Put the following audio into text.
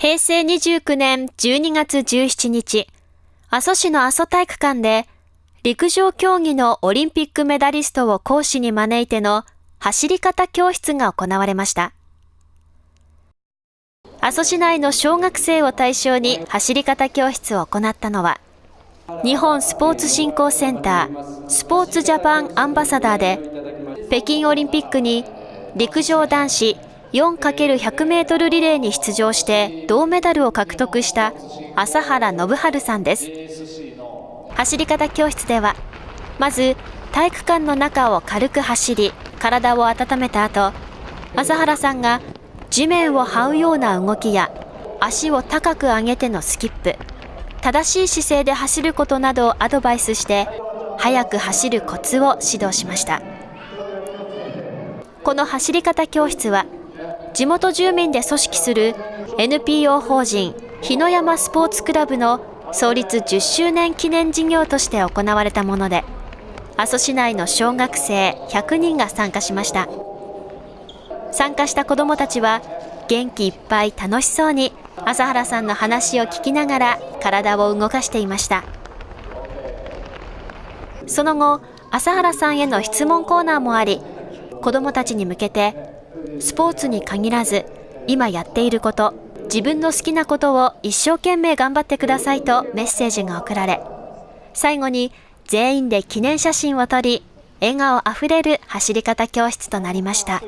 平成29年12月17日、阿蘇市の阿蘇体育館で、陸上競技のオリンピックメダリストを講師に招いての走り方教室が行われました。阿蘇市内の小学生を対象に走り方教室を行ったのは、日本スポーツ振興センター、スポーツジャパンアンバサダーで、北京オリンピックに陸上男子 4×100 メートルリレーに出場して銅メダルを獲得した朝原信治さんです。走り方教室では、まず体育館の中を軽く走り、体を温めた後、朝原さんが地面を這うような動きや足を高く上げてのスキップ、正しい姿勢で走ることなどをアドバイスして、速く走るコツを指導しました。この走り方教室は、地元住民で組織する NPO 法人日野山スポーツクラブの創立10周年記念事業として行われたもので、阿蘇市内の小学生100人が参加しました。参加した子どもたちは元気いっぱい楽しそうに朝原さんの話を聞きながら体を動かしていました。その後、朝原さんへの質問コーナーもあり、子どもたちに向けて、スポーツに限らず、今やっていること、自分の好きなことを一生懸命頑張ってくださいとメッセージが送られ、最後に全員で記念写真を撮り、笑顔あふれる走り方教室となりました。